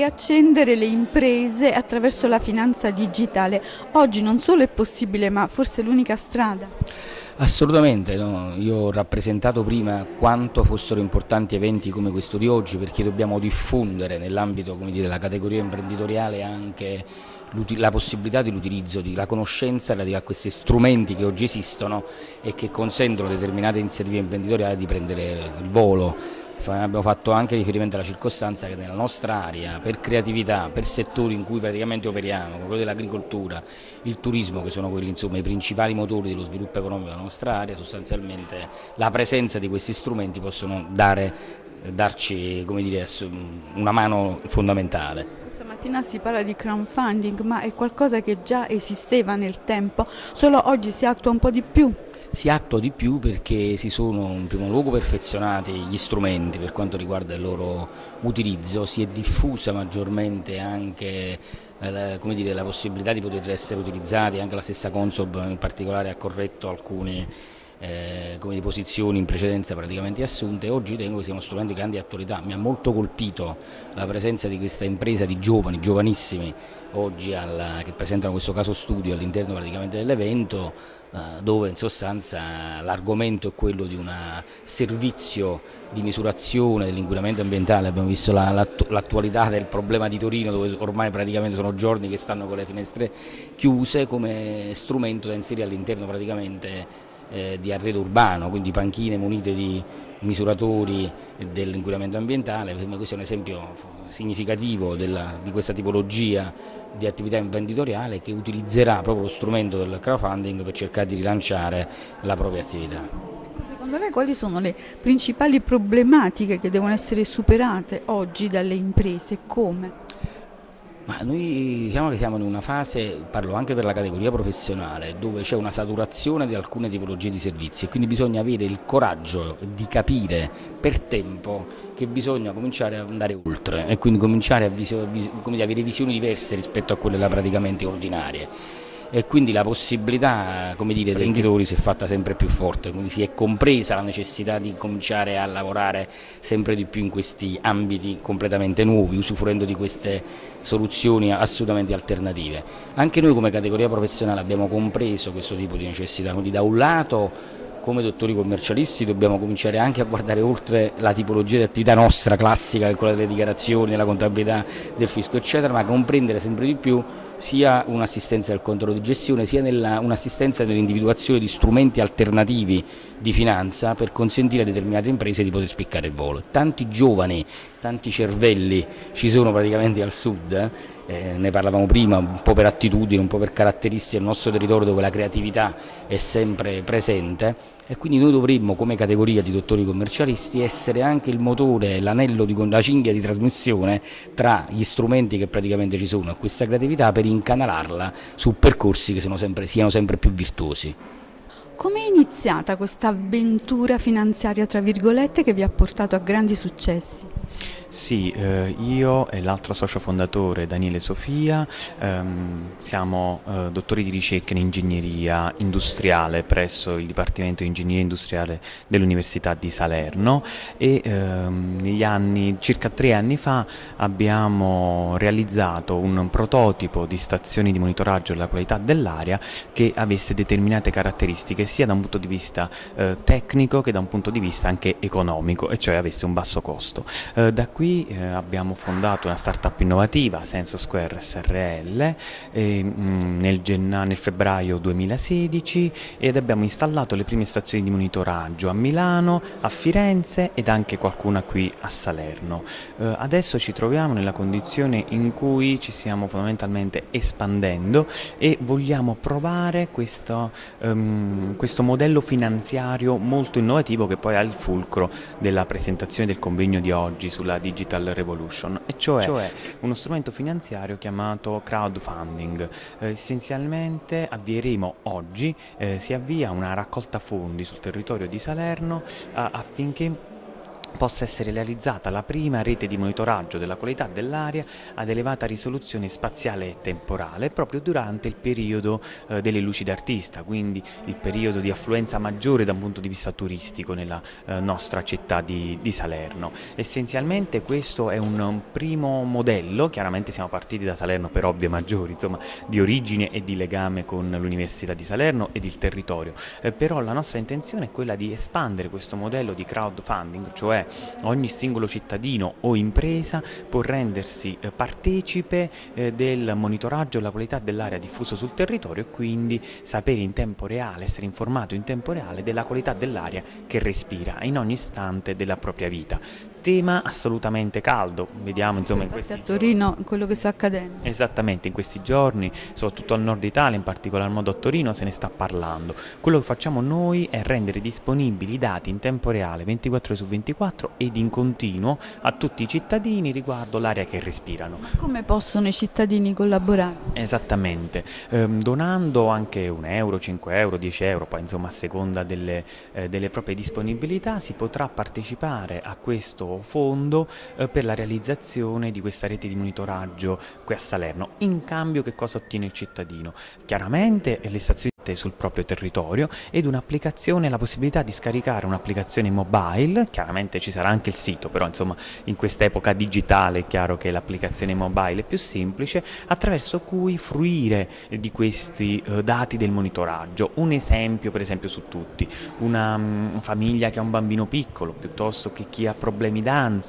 riaccendere le imprese attraverso la finanza digitale. Oggi non solo è possibile ma forse è l'unica strada. Assolutamente, no? io ho rappresentato prima quanto fossero importanti eventi come questo di oggi perché dobbiamo diffondere nell'ambito della categoria imprenditoriale anche la possibilità dell'utilizzo, la conoscenza relativa a questi strumenti che oggi esistono e che consentono a determinate iniziative imprenditoriali di prendere il volo abbiamo fatto anche riferimento alla circostanza che nella nostra area, per creatività, per settori in cui praticamente operiamo, come quello dell'agricoltura, il turismo, che sono quelli insomma, i principali motori dello sviluppo economico della nostra area, sostanzialmente la presenza di questi strumenti possono dare, darci dire, una mano fondamentale. Stamattina si parla di crowdfunding, ma è qualcosa che già esisteva nel tempo, solo oggi si attua un po' di più si attua di più perché si sono in primo luogo perfezionati gli strumenti per quanto riguarda il loro utilizzo, si è diffusa maggiormente anche eh, dire, la possibilità di poter essere utilizzati, anche la stessa Consob in particolare ha corretto alcuni eh, come posizioni in precedenza praticamente assunte, oggi ritengo che sia uno strumento di grande attualità, mi ha molto colpito la presenza di questa impresa di giovani, giovanissimi, oggi alla, che presentano questo caso studio all'interno praticamente dell'evento, eh, dove in sostanza l'argomento è quello di un servizio di misurazione dell'inquinamento ambientale, abbiamo visto l'attualità del problema di Torino dove ormai praticamente sono giorni che stanno con le finestre chiuse come strumento da inserire all'interno praticamente eh, di arredo urbano, quindi panchine munite di misuratori dell'inquinamento ambientale, questo è un esempio significativo della, di questa tipologia di attività imprenditoriale che utilizzerà proprio lo strumento del crowdfunding per cercare di rilanciare la propria attività. Secondo lei quali sono le principali problematiche che devono essere superate oggi dalle imprese? Come? Ma noi diciamo che siamo in una fase, parlo anche per la categoria professionale, dove c'è una saturazione di alcune tipologie di servizi e quindi bisogna avere il coraggio di capire per tempo che bisogna cominciare ad andare oltre e quindi cominciare a, avere visioni diverse rispetto a quelle praticamente ordinarie e quindi la possibilità come dire, dei imprenditori si è fatta sempre più forte, quindi si è compresa la necessità di cominciare a lavorare sempre di più in questi ambiti completamente nuovi, usufruendo di queste soluzioni assolutamente alternative. Anche noi come categoria professionale abbiamo compreso questo tipo di necessità, quindi da un lato come dottori commercialisti dobbiamo cominciare anche a guardare oltre la tipologia di attività nostra classica, quella delle dichiarazioni, della contabilità, del fisco eccetera, ma comprendere sempre di più sia un'assistenza del controllo di gestione sia un'assistenza nell'individuazione di strumenti alternativi di finanza per consentire a determinate imprese di poter spiccare il volo. Tanti giovani, tanti cervelli ci sono praticamente al sud, eh, ne parlavamo prima, un po' per attitudine, un po' per caratteristiche del nostro territorio dove la creatività è sempre presente e quindi noi dovremmo come categoria di dottori commercialisti essere anche il motore, l'anello, la cinghia di trasmissione tra gli strumenti che praticamente ci sono a questa creatività per incanalarla su percorsi che sempre, siano sempre più virtuosi. Come è iniziata questa avventura finanziaria, tra virgolette, che vi ha portato a grandi successi? Sì, eh, io e l'altro socio fondatore Daniele Sofia ehm, siamo eh, dottori di ricerca in ingegneria industriale presso il Dipartimento di Ingegneria Industriale dell'Università di Salerno e ehm, anni, circa tre anni fa abbiamo realizzato un prototipo di stazioni di monitoraggio della qualità dell'aria che avesse determinate caratteristiche sia da un punto di vista eh, tecnico che da un punto di vista anche economico e cioè avesse un basso costo. Eh, da qui eh, abbiamo fondato una startup innovativa, Sense Square SRL, eh, nel, nel, febbraio 2016 ed abbiamo installato le prime stazioni di monitoraggio a Milano, a Firenze ed anche qualcuna qui a Salerno. Eh, adesso ci troviamo nella condizione in cui ci stiamo fondamentalmente espandendo e vogliamo provare questo, um, questo modello finanziario molto innovativo che poi ha il fulcro della presentazione del convegno di oggi sulla Digital Revolution, e cioè, cioè uno strumento finanziario chiamato crowdfunding. Eh, essenzialmente avvieremo oggi, eh, si avvia una raccolta fondi sul territorio di Salerno affinché possa essere realizzata la prima rete di monitoraggio della qualità dell'aria ad elevata risoluzione spaziale e temporale proprio durante il periodo eh, delle luci d'artista, quindi il periodo di affluenza maggiore da un punto di vista turistico nella eh, nostra città di, di, Salerno. Essenzialmente questo è un, primo modello, chiaramente siamo partiti da Salerno per ovvie maggiori, insomma di origine e di legame con l'Università di Salerno ed il territorio, eh, però la nostra intenzione è quella di espandere questo modello di crowdfunding, cioè ogni singolo cittadino o impresa può rendersi eh, partecipe eh, del monitoraggio della qualità dell'aria diffuso sul territorio e quindi sapere in tempo reale, essere informato in tempo reale della qualità dell'aria che respira in ogni istante della propria vita tema assolutamente caldo, vediamo insomma in questi a Torino quello che sta accadendo. Esattamente, in questi giorni, soprattutto al nord Italia, in particolar modo a Torino, se ne sta parlando. Quello che facciamo noi è rendere disponibili i dati in tempo reale 24 ore su 24 ed in continuo a tutti i cittadini riguardo l'aria che respirano. Come possono i cittadini collaborare? Esattamente, ehm, donando anche un euro, 5 euro, 10 euro, poi insomma a seconda delle, eh, delle proprie disponibilità si potrà partecipare a questo fondo eh, per la realizzazione di questa rete di monitoraggio qui a Salerno. In cambio che cosa ottiene il cittadino? Chiaramente le stazioni sul proprio territorio ed un'applicazione, la possibilità di scaricare un'applicazione mobile, chiaramente ci sarà anche il sito, però insomma in quest'epoca digitale è chiaro che l'applicazione mobile è più semplice, attraverso cui fruire di questi eh, dati del monitoraggio. Un esempio per esempio su tutti, una um, famiglia che ha un bambino piccolo piuttosto che chi ha problemi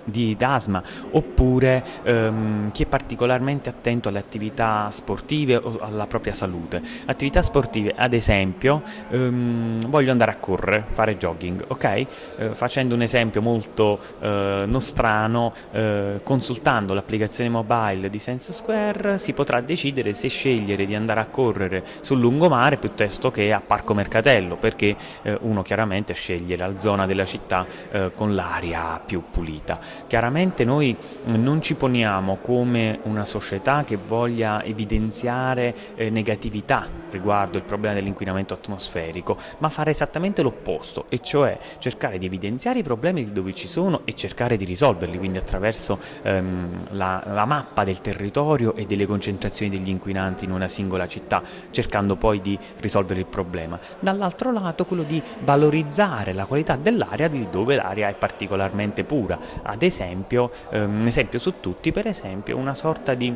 di asma oppure um, chi è particolarmente attento alle attività sportive o alla propria salute. Attività sportive ad esempio um, voglio andare a correre, fare jogging, ok? Uh, facendo un esempio molto uh, nostrano, uh, consultando l'applicazione mobile di Sense Square si potrà decidere se scegliere di andare a correre sul lungomare piuttosto che a Parco Mercatello, perché uno chiaramente sceglie la zona della città con l'aria più pulita. Chiaramente noi non ci poniamo come una società che voglia evidenziare negatività riguardo il problema dell'inquinamento atmosferico, ma fare esattamente l'opposto, e cioè cercare di evidenziare i problemi dove ci sono e cercare di risolverli, quindi attraverso ehm, la, la mappa del territorio e delle concentrazioni degli inquinanti in una singola città, cercando poi di risolvere il problema. Dall'altro lato quello di valorizzare la qualità dell'aria di dove l'aria è particolarmente pura, ad esempio, ehm, un esempio su tutti, per esempio una sorta di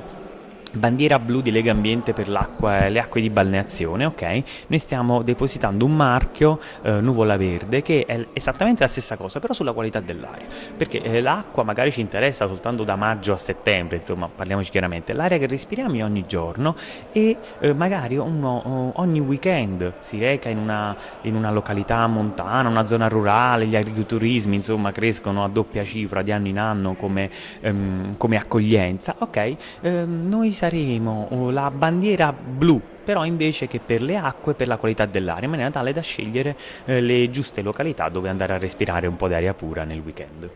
bandiera blu di Lega Ambiente per le acque di balneazione, ok? Noi stiamo depositando un marchio eh, nuvola verde che è esattamente la stessa cosa, però sulla qualità dell'aria, perché eh, l'acqua magari ci interessa soltanto da maggio a settembre, insomma, parliamoci chiaramente, l'aria che respiriamo ogni giorno e eh, magari uno, ogni weekend si reca in una, in una, località montana, una zona rurale, gli agriturismi, insomma, crescono a doppia cifra di anno in anno come, ehm, come accoglienza, ok? Ehm, noi saremo la bandiera blu però invece che per le acque e per la qualità dell'aria, in maniera tale da scegliere eh, le giuste località dove andare a respirare un po' di aria pura nel weekend.